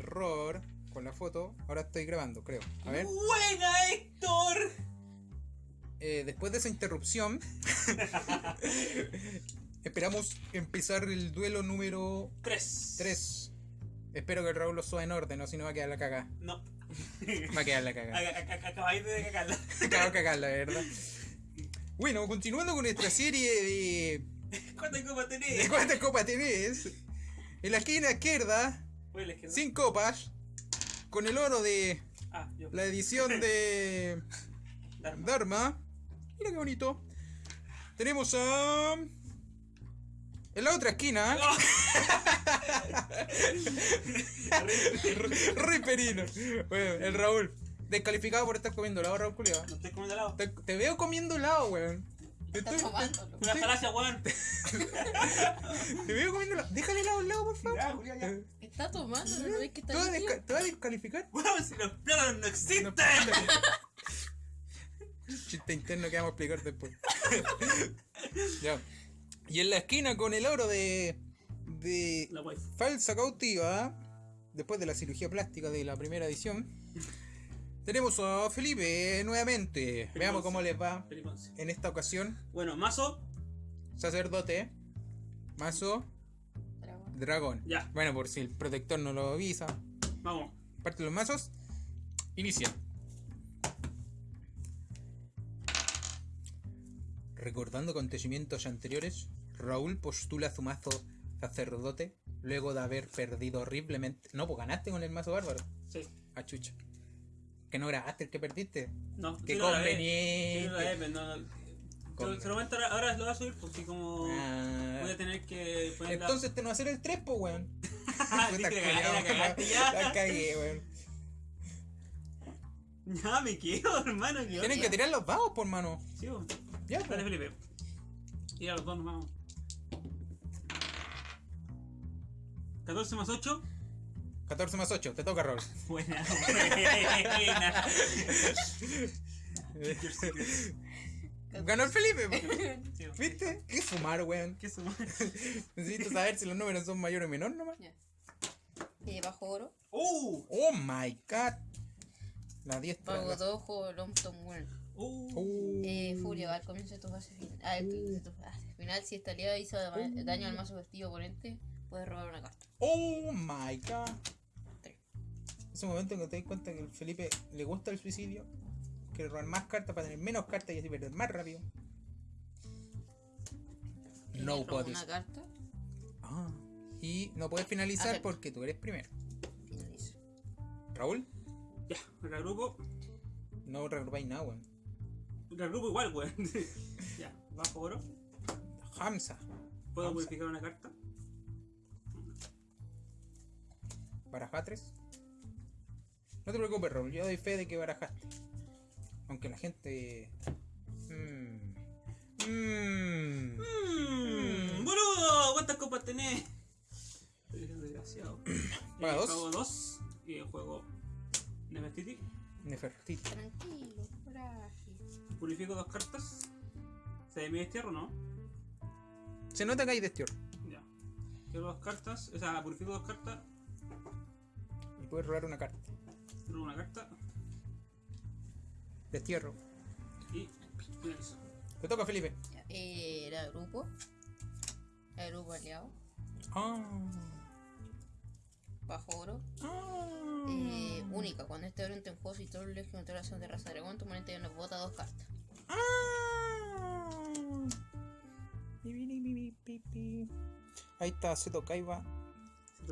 error con la foto. Ahora estoy grabando, creo. A ver. ¡Buena, Héctor! Eh, después de esa interrupción, esperamos empezar el duelo número Tres. 3. Espero que el Raúl lo suba en orden, o si no va a quedar la cagada. No. Va a quedar la ac- Acabáis de cagarla. Acabo de cagar, la verdad. Bueno, continuando con nuestra serie de. ¿Cuántas copas ¿De tenés? cuántas copas tenés? En la esquina izquierda, Sin copas, con el oro de Ah, yo. la edición de Dharma. Dharma. Mira qué bonito. Tenemos a. En la otra esquina, Rey Perino. Bueno, el Raúl. Descalificado por estar comiendo helado, Raúl Culeado. No estoy comiendo helado. Te, te veo comiendo helado, weón. Te, estoy- tomándolo. Una falacia, weón. te veo comiendo helado. Déjale helado al lado, por favor. Ya, Julián, ya. Está tomándolo, ¿no ves que ¿Te está vas líquido? te vas a descalificar? Weón, si los planos no existen. No, Chiste interno que vamos a explicar después. ya. Y en la esquina con el oro de. de. La wife. falsa cautiva. Después de la cirugía plástica de la primera edición. Tenemos a Felipe nuevamente. Veamos cómo les va Felipe en esta ocasión. Bueno, mazo. Sacerdote. Mazo. Dragón. Ya. Bueno, por si el protector no lo avisa. Vamos. Parte los mazos. Inicia. Recordando acontecimientos anteriores, Raúl postula su mazo sacerdote luego de haber perdido horriblemente. No, pues ganaste con el mazo bárbaro. Sí. A chucha. Que no grabaste el que perdiste. No, Qué sí lo grabé. conveniente. Sí lo grabé, pero no. Con- Se lo momento ahora, ahora lo voy a subir porque como Ah. voy a tener que poner la- Entonces te no va a hacer el 3, pues, weón. Puta la cagué, weón. Ya me quedo, hermano. que Tienen que tirar los dados, por mano. Sí, vos. Ya, Dale, pues. Felipe. Y a los dos nos vamos. 14 más 8. 14 más 8, te toca, Raúl. Buena, buena. Ganó el Felipe. Sí. ¿Viste? ¿Qué fumar, weón? ¿Qué suma? Necesito saber si los números son mayores o menores nomás. Ya. Eh, bajo oro. ¡Uh! Oh my god. La 10 Pago 2, juego Lompton World. ¡Uh! Uh, Eh, Furia, al comienzo de tu fase final. Ah, de tu fase final, si esta aliado hizo da- daño al mazo festivo oponente, puedes robar una carta. oh my god. Tres. Ese momento en que te das cuenta que el Felipe le gusta el suicidio, quiere robar más cartas para tener menos cartas y así perder más rápido. No robo puedes. una carta, Ah. Y no puedes finalizar Acepto. porque tú eres primero. finalizo. Raúl, Ya, regrupo. no regrupáis nada, weón. Regrupo igual, weón. ya, bajo oro. Hamza. ¿Puedo Hamza. modificar una carta? ¿Baraja 3? No te preocupes, Raúl, yo doy fe de que barajaste. Aunque la gente. Mmm. Mmm. Mmm, boludo, ¿cuántas copas tenés? Eres desgraciado. Paga Eh, dos. Pago dos y el juego Nefertiti. Nefertiti. Tranquilo, frágil. Purifico dos cartas. ¿Se me destierro o no? Se nota que hay destierro. Ya. Quiero dos cartas, o sea, purifico dos cartas, Y puedes robar una carta. tiro una carta Destierro. y finalizo. Te toca, Felipe. Ya, eh, era grupo. Era grupo aliado. Ah. Bajo oro. Ah. Eh, única, cuando este oro entra en juego, si todo el legio de de raza dragón, tu oponente nos bota dos cartas. Ah. Ahí está, Seto Kaiba.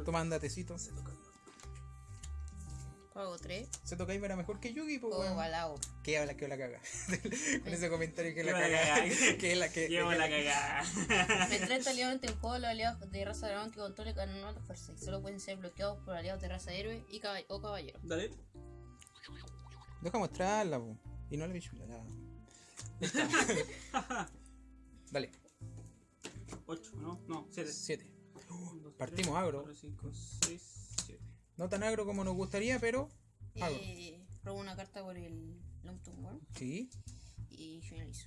Tomando tecito. Se toca. Pago 3. Seto Kaiba era mejor que Yugi, pues, Juego balao. Que habla, que la caga. Con ese comentario que la la caga. caga. Que la que. Llevo que la cagada. Mientras este aliado en juego, los aliados de raza dragón que controlen ganan una fuerza y solo pueden ser bloqueados por aliados de raza héroe y caba- o caballero. Dale. Deja mostrarla, po. Y no la. La... Dale, 8, ¿no? No, 7. 7. Partimos agro. 4, 5, 6, 7. No tan agro como nos gustaría, pero. Agro. Eh, robo una carta por el Lompton World Sí, y finalizo.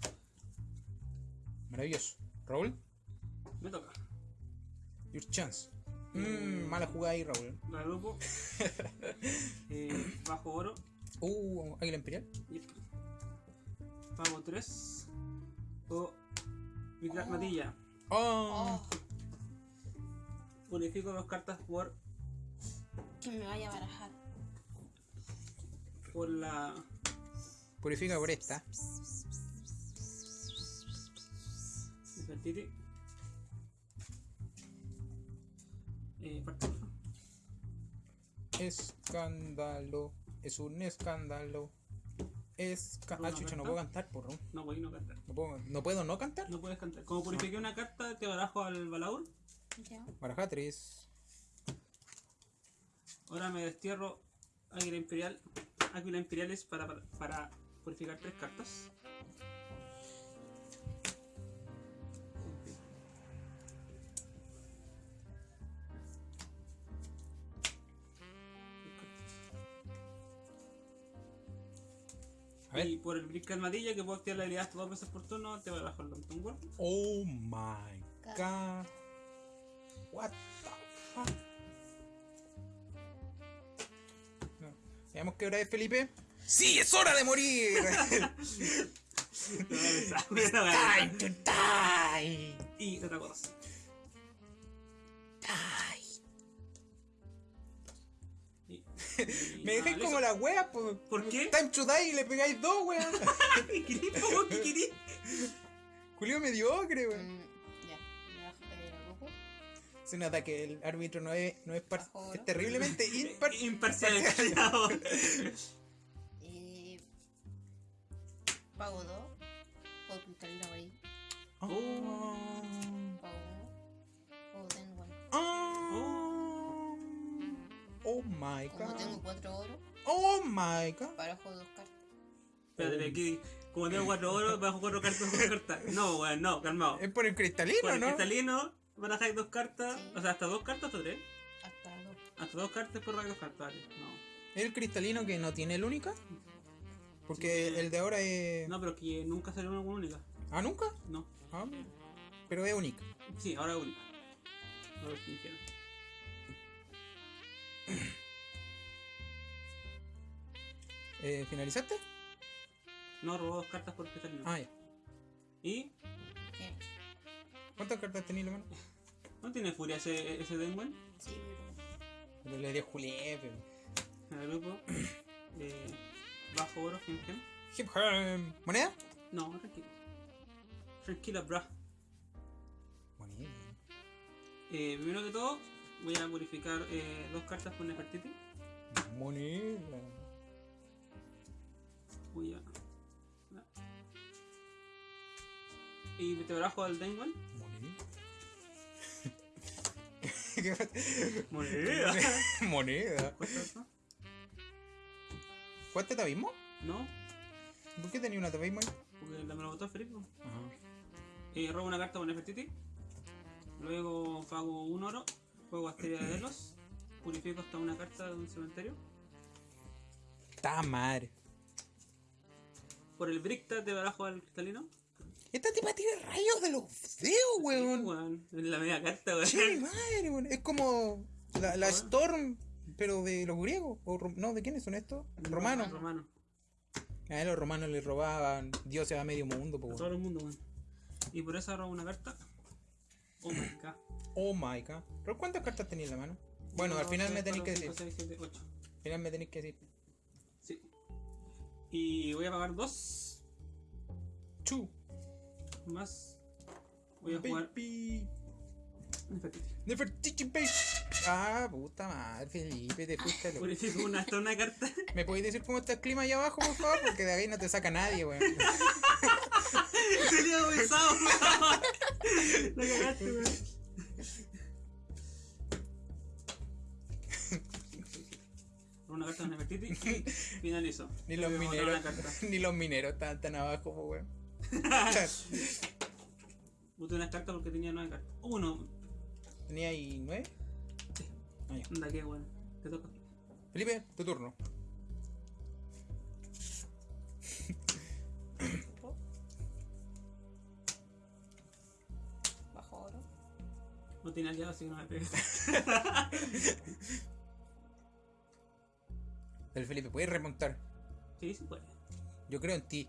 maravilloso. Raúl, Me toca. your chance. Mmm, mala jugada ahí, Raúl. La grupo. eh, bajo oro. Uh, Águila Imperial. Pago 3. O. Matilla. Oh, Oh, Unifico dos cartas por, que me vaya a barajar. por la. purifica por esta. Nefertiti. Eh. Escándalo. Es un escándalo. ¿Una ah, chucha, no puedo cantar, porro. No voy no cantar. No puedo, ¿No puedo no cantar? No puedes cantar. Como purifiqué una carta, te barajo al balaur. Ya. Baraja 3. Ahora me destierro Águila Imperial. Águila Imperiales para, para, para purificar tres cartas. A ver. Y por el Brick Armadilla, que puedo activar la habilidad hasta dos veces por turno, te barajo el Lantern World. Oh my god. What the fuck. Veamos qué hora es, Felipe. ¡Sí, es hora de morir! Time to die. y otra cosa. Die. Y- Me dejáis como la wea, por, ¿Por qué? Time to die y le pegáis dos, weón. ¿Qué querís, po? ¿Qué querís? Julio mediocre, weón. Se nota que el árbitro no es, no es, par- es terriblemente impar. Imparcial. Eh, pago 2. Puedo cristalina por ahí. Oh. Pago 1. Pago tengo bueno. Oh. Oh my Como tengo god. 4 oro, Oh my god. barajo 2 cartas. Espérate, aquí, como tengo cuatro oros, bajo cuatro cartas, dos cartas. No, weón, no, calmado. Es por el cristalino, Por el ¿no? cristalino, barajáis dos cartas, Sí. o sea, hasta dos cartas, hasta tres. Hasta 2. Hasta dos cartas por dos cartas, vale. No. El cristalino que no tiene el única. Porque Sí. el de ahora es. No, pero que nunca salió una única. Ah, nunca. No. Ah, pero es única. Sí, ahora es única. Ahora es ingeniero. Eh, ¿Finalizaste? No, robó dos cartas por cristalino. Ah, ya. Y. ¿Cuántas cartas tenías, hermano? ¿No tiene furia ese, ese Denwen? Sí, pero. Pero le di a Juliette. En el grupo. Eh, bajo oro, gem gem. Hip hop. ¿Moneda? No, tranquilo. Tranquila, bra. Moneda. Eh, primero que todo, voy a purificar eh, dos cartas por Nefertiti. Moneda. Voy a. Y te barajo al Denwen. Moneda. Moneda. Moneda. ¿Cuesta eso? ¿Cuánto te abismo? No, ¿Por qué tenía una tabismo ahí? porque la me lo botó Felipe. Ajá. Eh, robo una carta por Nefertiti. Luego pago un oro. Juego Asteria de Delos. Purifico hasta una carta de un cementerio. Está madre. Por el Bricta te barajo al cristalino. Esta tipa tiene rayos de los dedos, weón. Weón, es la media carta, weón. Che, madre, weón. Es como la, la Storm, pero de los griegos. O, no, ¿de quiénes son estos? Romanos. Romano. A los romanos le robaban dioses a medio mundo, po, A weón. todo el mundo, weón. Y por eso robo una carta. Oh my god. Oh my god. ¿Pero cuántas cartas tenía en la mano? Bueno, al final me tenéis que decir. 6, 7, 8. Al final me tenéis que decir. Sí. Y voy a pagar dos. Chu. Más. Voy a jugar. Baby. Nefertiti. Nefertiti, baby. Ah, puta madre, Felipe, te fuiste a lo- una, hasta una carta. ¿Me podéis decir cómo está el clima allá abajo, por favor? Porque de ahí no te saca nadie, weón. Sería besado, weón. La cagaste, weón. Una carta de Nefertiti y finalizo. Ni los mineros, ni los mineros están tan abajo, weón. Boté una carta porque tenía nueve cartas. Uno. ¿Tenía ahí nueve? Ah, ya. Anda, qué weón. Te toca. Felipe, tu turno. Bajo oro. No tiene aliados, así que no me pegues. El Felipe, puedes remontar. Sí, sí puede. Yo creo en ti.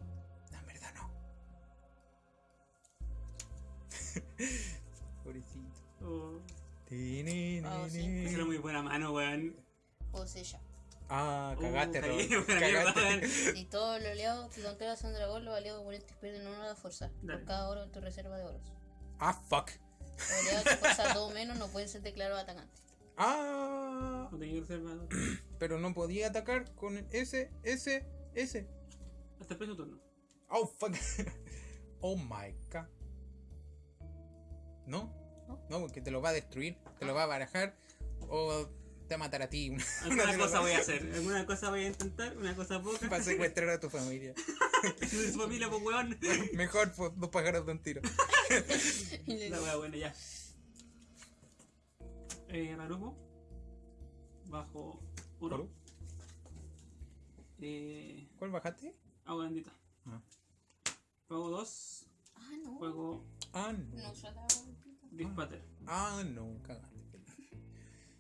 Pobrecito. Oh, Ah, sí. esa era muy buena mano, weón. O sella. Ah, Uh, cagaste, buena mierda, Cagaste. Si todos los aliados que controlan son dragón, los aliados oponentes pierden uno de fuerza. Dale. Por cada oro en tu reserva de oros. Ah, fuck. Los aliados que fuerza todo menos no pueden ser declarados atacantes. Ah, No tenía reserva. pero no podía atacar con el S, S, S. Hasta el próximo turno. Oh, fuck. Oh my god. ¿No? ¿No? No, porque te lo va a destruir, te lo va a barajar o te va a matar a ti. Una Alguna cosa voy a hacer. Alguna cosa voy a intentar. Una cosa poca. Para secuestrar a tu familia. Su familia, pues, weón. Mejor pues, dos pájaros de un tiro. La wea buena, ya. Eh, Rarujo. Bajo oro. ¿Oro? Eh, ¿Cuál bajaste? agua bendita. Ah. Pago 2. Ah, no. Juego Ah, no. No Dispater. Ah, no, cagaste.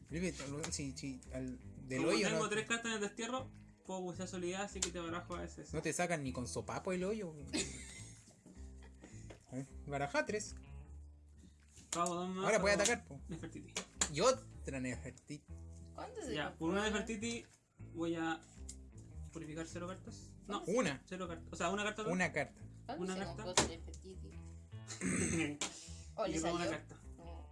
Felipe, si, si al del Como hoyo tengo no, tres cartas en el destierro, puedo usar solidez, así que te barajo a ese. no te sacan ni con sopapo el hoyo. A ver, Baraja tres. Pago dos más. Ahora puede pago atacar. po. Nefertiti. Y otra Nefertiti. ¿Cuánto se Ya, por una Nefertiti voy a purificar cero cartas. No, Una. cero cartas. O sea, una carta. Una carta. ¿Cuánto una carta. Compró Nefertiti? ¿O y le le pongo una carta. No.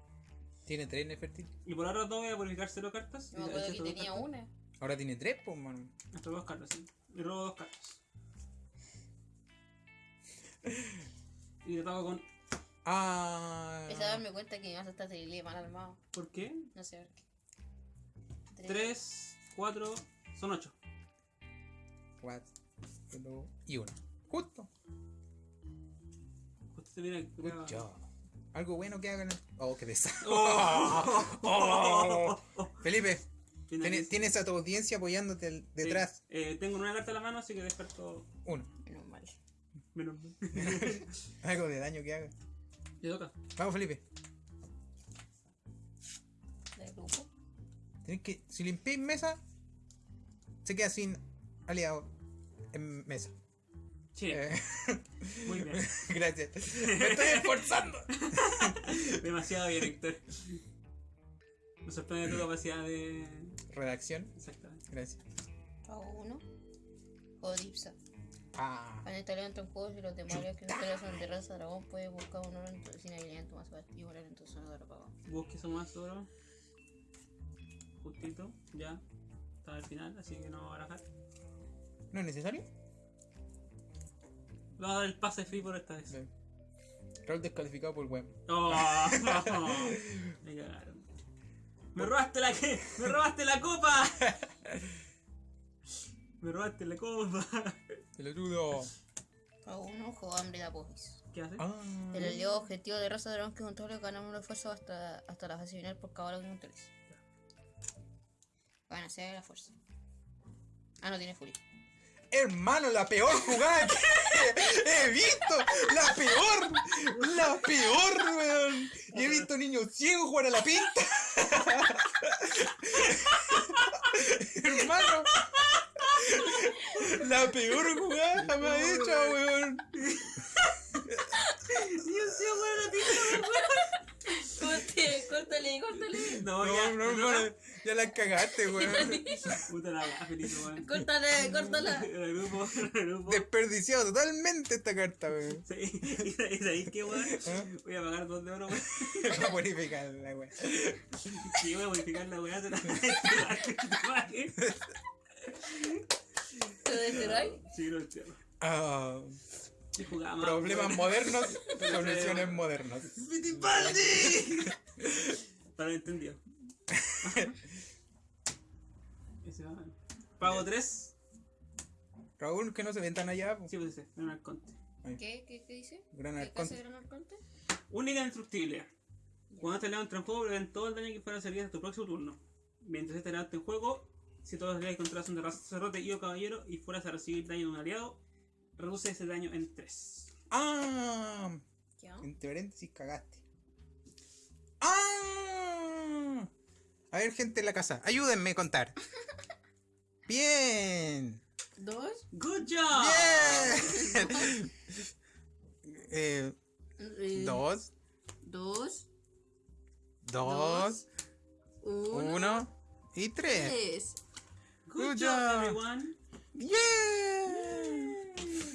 Tiene tres Nefertiti. Y por ahora dos voy a purificar cero cartas. Y acuerdo que tenía cartas. una. Ahora tiene tres, pues, mano. Hasta dos cartas, sí. Y robo dos cartas. Y te toco con. Ah. Empecé a darme cuenta que me vas a estar terrible mal armado. ¿Por qué? No sé por qué. Tres. 3, 4, son 8. Cuatro y uno. Justo. Justo te viene Good job. Algo bueno que hagan. Oh, qué pesado. Oh. Felipe, tiene- que- tienes a tu audiencia apoyándote Sí. detrás. Eh, tengo una carta en la mano, así que descarto. Uno. Menos mal. Menos mal. Algo de daño que haga. Le toca. Vamos, Felipe. Del grupo. Tienes que. Si limpiáis mesa, se queda sin aliado en mesa. Sí, Eh, muy bien. gracias. Me estoy esforzando. Demasiado bien, Héctor. Me sorprende tu capacidad de. Redacción. Exactamente. Gracias. Pago uno. O Dipsa. Ah. Cuando este talento en juego, si los demonios que ustedes son de raza dragón, puedes buscar un oro en tu, sin habilidad en tu mazo y volar en tu zona de oro pagado. Busque eso más oro. Justito, ya. Está al final, así que no va a barajar. ¿No es necesario? Le voy a dar el pase free por esta vez. No. Rol descalificado por web. Oh, me cagaron. ¡Me robaste la que! ¡Me robaste la copa! ¡Me robaste la copa! Pelotudo. Pago uno, juego hambre de apogis. ¿Qué hace? Ah. El aliado objetivo de raza dragón que controle ganamos la fuerza hasta, hasta la fase final por cada oro que controles. Van a ser la fuerza. Ah, no tiene furia. Hermano, la peor jugada que he visto. La peor. La peor, weón. Y he visto niños ciegos jugar a la pinta. Hermano. La peor jugada jamás hecha, weón. Dios mío, weón, la pinta, Córtale, córtale, córtale. No, No, ya, no, no, no, ya la cagaste, weón. Puta la weá, Felipe, weón. Córtale, córtala. El grupo, el grupo. Desperdiciado totalmente esta carta, weón. Sí, ¿y sabéis qué, weón? Voy a pagar dos de oro, weón. Va a bonificar la weón. Y voy a modificar la weá de la ¿Te desterráis? Sí, no entiendo. Ah, Jugaba problemas modernos, soluciones modernas. ¡Fittipaldi! Para lo entendido. Pago 3. Raúl, que no se ven tan allá. po. Sí, pues ese, en el conte. ¿Qué? ¿Qué, qué dice? Gran ¿Qué Arconte. hace Gran Arconte? Única indestructible. Cuando este león entra en juego, prevén todo el daño que fuera a salir hasta tu próximo turno. Mientras este león esté en juego, si todos los aliados contra son de raza sacerdote y o caballero y fueras a recibir daño de un aliado, reduce ese daño en 3. Ah, ¿Qué? entre paréntesis cagaste. ¡Ah! A ver, gente en la casa, ayúdenme a contar. Bien. Dos. ¡Good job! Bien. Eh, eh, dos, Dos. dos, Uno. uno y tres. Tres. Good Good job, job. everyone! ¡Yeah!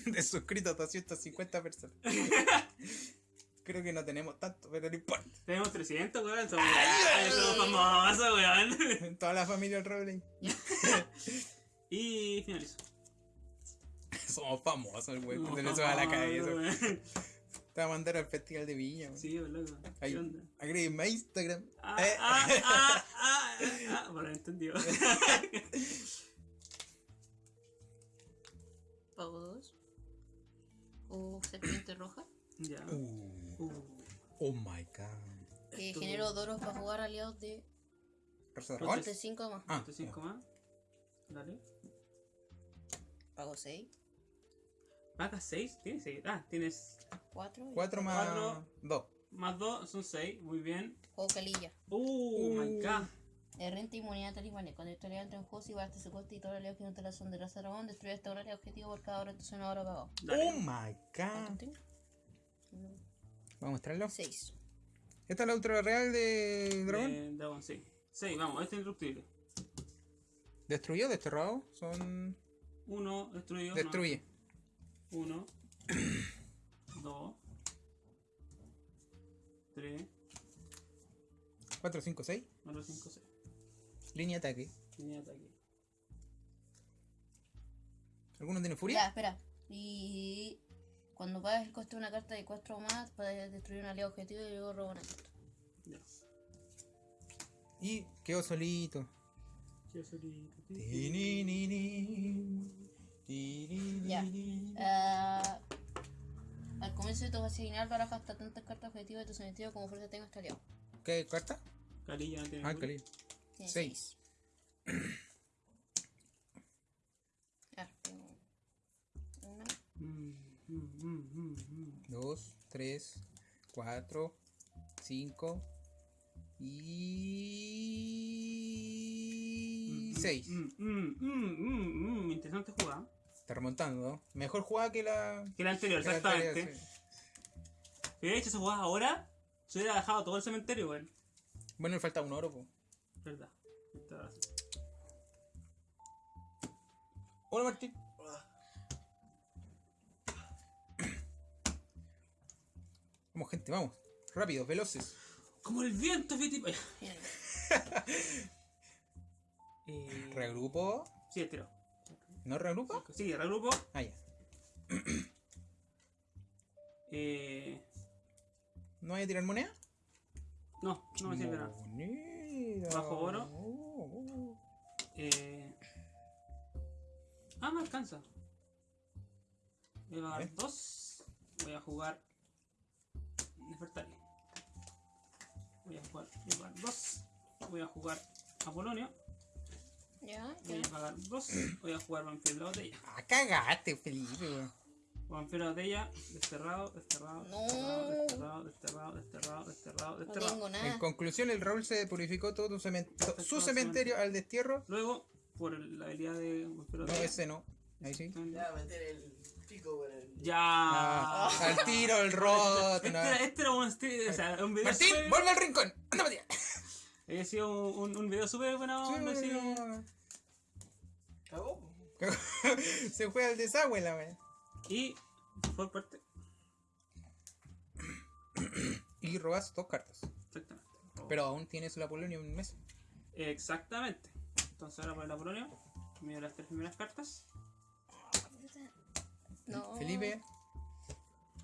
De suscritos 250 personas. Creo que no tenemos tanto, pero no importa. Tenemos 300, weón. Somos, Ay, somos famosos, weón. Toda la familia del Roble. Y finalizo. Somos famosos, le sube a la weón. Te va a mandar al festival de Viña. güey. Sí, loco. Ahí, ¿Qué onda? Agrégame a Instagram. Ah, Eh. ah, ah, ah, ah. Bueno, entendido. Pago dos. O serpiente roja. ya. Uh, Uh. oh my god. Eh, Esto- genero doros para jugar aliados de de 5 más. Ah, más. Dale. Pago 6. Paga 6. ¿Tienes 6? Ah, tienes 4. cuatro más Cuatro. dos. más 2, son 6. Muy bien. Juego calilla. Uh, my Uh. god. De renta inmunidad talismán. Cuando esta aliado entra en juego, si va hasta su coste y todo el aliado que no te la son de raza dragón, destruye este horario objetivo por cada hora de tu zona hora pagado. Oh my god. ¿Vamos a mostrarlo? 6. ¿Esta es la ultra real de dragón? Eh, dragón, sí. 6, vamos, este es indestructible. ¿Destruyó? ¿Desterrado? Son. 1, destruido. Destruye. 1, 2, 3, 4, 5, 6. 4, 5, 6. Línea ataque. Línea ataque. ¿Alguno tiene furia? Ya, espera. Y cuando pagas el coste de una carta de 4 o más, puedes destruir un aliado objetivo y luego robar una carta. Ya. Y quedó solito. Quedó solito. Ya. Al comienzo de tu asignar baraja hasta tantas cartas objetivas de tu sentido como fuerza tengas este aliado. ¿Qué carta? Calilla, no tiene. Ah, calilla. 6. Claro, tengo una. Mm, mm, mm, 2, 3, y 6. interesante jugada. Está remontando, ¿no? Mejor jugada que la... Que la anterior, exactamente. Si hubiera hecho esa jugada ahora, se hubiera dejado todo el cementerio, weón. Bueno, le falta un oro, po. Verdad. Hola, Martín. Vamos, gente, vamos. Rápidos, veloces. Como el viento, Fiti. Eh, Regrupo. Sí, estiro. ¿No regrupo? Sí, regrupo. Ah, ya. Eh, ¿No voy a tirar moneda? no, no me sirve nada. Bajo oro. Oh, oh. Eh, ah, me alcanza. Voy a ¿Eh? pagar dos. Voy a jugar Nefertari. Voy a jugar, voy a pagar dos. Voy a jugar Apolonio. ya, Voy a pagar dos. Voy a jugar Vampiro de la botella. Ah, cagaste, Felipe. Vampiro de la botella. Desterrado, desterrado, No. desterrado, desterrado, desterrado, desterrado, No desterrado. tengo En nada. conclusión, el Raúl se purificó todo tu cemen- to- su Todo cementerio al destierro. Luego, por la habilidad de Vampiro de No, ese no. Ahí sí. Ya, meter el pico por el. Ya. Ah, al tiro, el roto. Este no. era, este era un, este- o sea, un video Martín, vuelve al rincón. Anda, Matías. Había sido un, un, un video súper buena onda, así. Cagó. po. Se fue al desagüe la wea. Y por parte. Y robas dos cartas. Exactamente. Pero aún tienes la Polonia en mesa. Exactamente. Entonces ahora por la Polonia. Miro las tres primeras cartas. No. Felipe,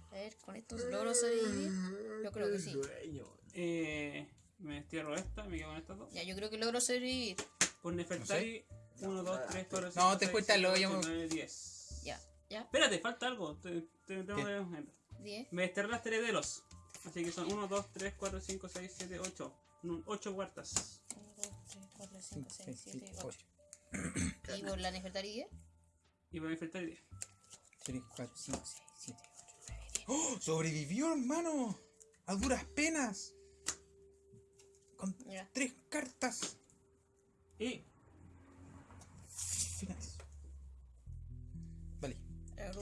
A ver, con estos logros sobrevivir. Yo creo que sí. Eh, me destierro esta, me quedo con estas dos. Ya, yo creo que logro sobrevivir. Por Nefertari, 1, 2, 3, 4, 5. No, te fuiste al hoyo. 9, 10. Ya, ya. Espérate, falta algo. Te, te- tengo que- 10. Me desterré las herederos. Así que son 1, 2, 3, 4, 5, 6, 7, 8. 8 cuartas. 1, 2, 3, 4, 5, 6, 6, 7, 7, 8. 8. Y por la Nefertari 10. Y voy a Nefertari 10. 3, 4, 5, 6, 7, 8, 9, 10. ¡Oh! ¡Sobrevivió, hermano! A duras penas. con Ya. tres cartas. Y Finales.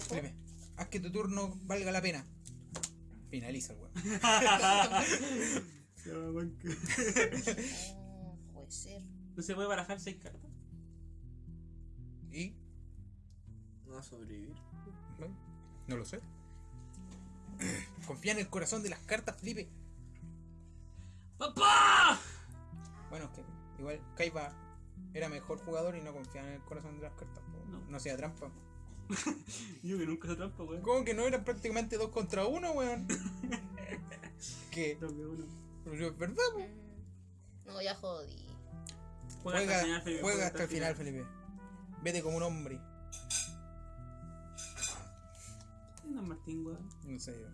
Felipe, haz que tu turno valga la pena. Finaliza el weón. Puede ser. no se puede barajar seis cartas. Y. No va a sobrevivir. no lo sé. Confía en el corazón de las cartas, Felipe. ¡Papá! Bueno, es que igual Kaiba era mejor jugador y no confiaba en el corazón de las cartas. No, sea trampa. Yo que nunca se trampa, weón. ¿Cómo que no eran prácticamente dos contra uno, weón? que. Dos de uno. pero es verdad. Mm, No, ya jodí. Juega, Juega, hasta el final, Felipe. juega hasta el final, Felipe. Vete como un hombre. No, Martín, weón. No sé, yo.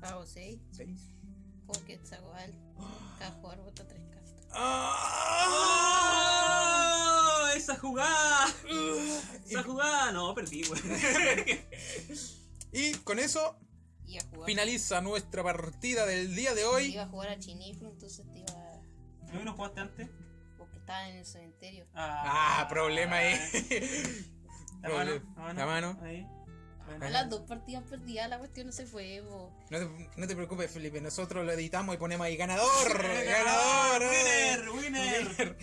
Pago 6. ¿Seis? Porque está igual. Cada jugador bota 3 cartas. ¡Oh! ¡Esa jugada! ¡Esa jugada! No, perdí, weón. Y con eso a finaliza nuestra partida del día de hoy. Iba a jugar a Chiniflu, entonces te iba. ¿No no jugaste antes? Porque estaban en el cementerio. Ah, problema ahí. La mano, la mano. La mano. Ahí. Bueno. A las dos partidas perdidas, la cuestión no se fue, bo. No te, no te preocupes, Felipe. Nosotros lo editamos y ponemos ahí ganador. ganador. eh. ¡Winner! ¡Winner!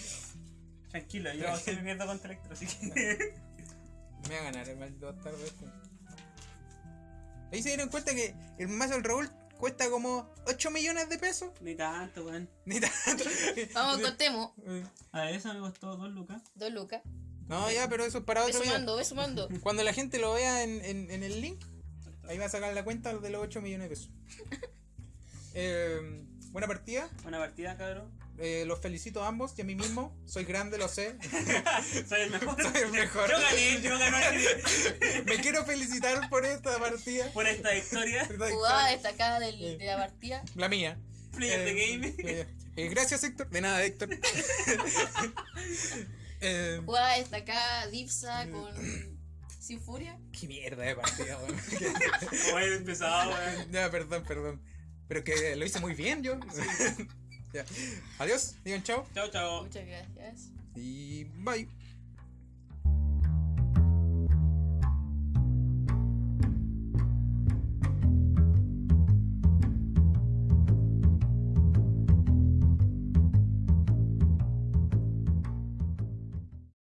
Tranquilo, yo siempre pierdo contra Electro, así que. Me va a ganar el maldito bastardo este. Ahí se dieron cuenta que el mazo del Raúl cuesta como 8 millones de pesos. Ni tanto, weón. Ni tanto. Vamos, contemos. A ver, eso me costó 2 lucas. Dos lucas. No, ya, pero eso es para Ve otro video. sumando, ve sumando. Cuando la gente lo vea en, en, en el link, ahí va a sacar la cuenta de los 8 millones de pesos. Eh, buena partida. Buena partida, cabrón. Eh, los felicito a ambos y a mí mismo. Soy grande, lo sé. Soy el mejor. Soy el mejor. Yo gané, yo gané Me quiero felicitar por esta partida. por esta victoria. Jugada destacada del- de la partida. La mía. Player the Eh, game. eh, eh, gracias, Héctor. De nada, Héctor. Eh, Jugada destacada Dipsa con. Sin furia. qué mierda de partida, weón. Bueno, empezado, weón. Ya, perdón, perdón. Pero que lo hice muy bien yo. Ya. Adiós, digan chao Chao, chao. Muchas gracias. y bye.